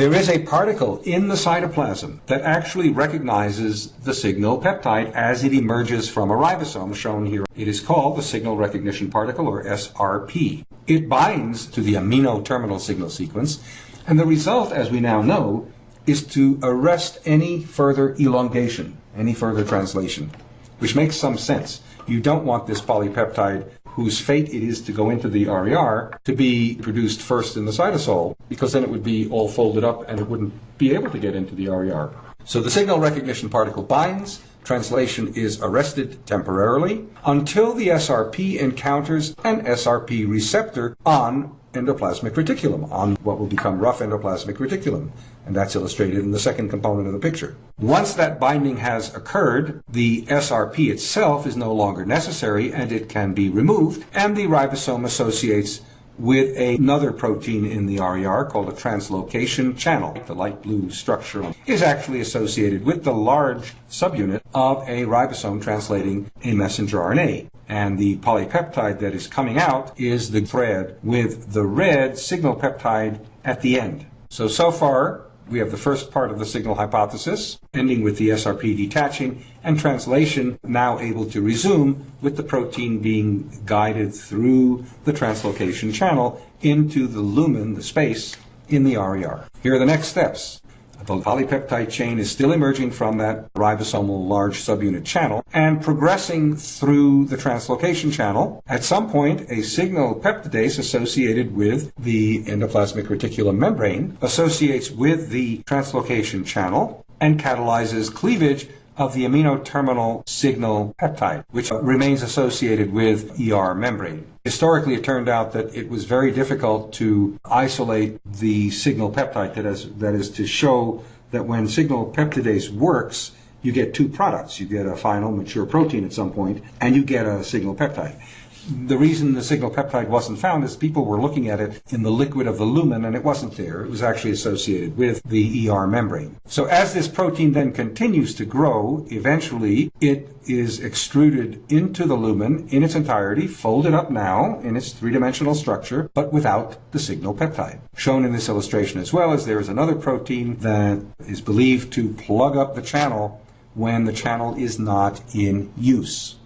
There is a particle in the cytoplasm that actually recognizes the signal peptide as it emerges from a ribosome, shown here. It is called the signal recognition particle, or SRP. It binds to the amino terminal signal sequence, and the result, as we now know, is to arrest any further elongation, any further translation, which makes some sense. You don't want this polypeptide whose fate it is to go into the RER to be produced first in the cytosol, because then it would be all folded up and it wouldn't be able to get into the RER. So the signal recognition particle binds, translation is arrested temporarily until the SRP encounters an SRP receptor on endoplasmic reticulum, on what will become rough endoplasmic reticulum. And that's illustrated in the second component of the picture. Once that binding has occurred, the SRP itself is no longer necessary and it can be removed, and the ribosome associates with another protein in the RER called a translocation channel. The light blue structure is actually associated with the large subunit of a ribosome translating a messenger RNA. And the polypeptide that is coming out is the thread with the red signal peptide at the end. So, so far, we have the first part of the signal hypothesis, ending with the SRP detaching, and translation now able to resume with the protein being guided through the translocation channel into the lumen, the space, in the RER. Here are the next steps. The polypeptide chain is still emerging from that ribosomal large subunit channel and progressing through the translocation channel. At some point, a signal peptidase associated with the endoplasmic reticulum membrane associates with the translocation channel and catalyzes cleavage of the amino terminal signal peptide, which remains associated with ER membrane. Historically, it turned out that it was very difficult to isolate the signal peptide, that is, that is to show that when signal peptidase works, you get two products. You get a final mature protein at some point, and you get a signal peptide the reason the signal peptide wasn't found is people were looking at it in the liquid of the lumen and it wasn't there. It was actually associated with the ER membrane. So as this protein then continues to grow, eventually it is extruded into the lumen in its entirety, folded up now in its three-dimensional structure, but without the signal peptide. Shown in this illustration as well as there is another protein that is believed to plug up the channel when the channel is not in use.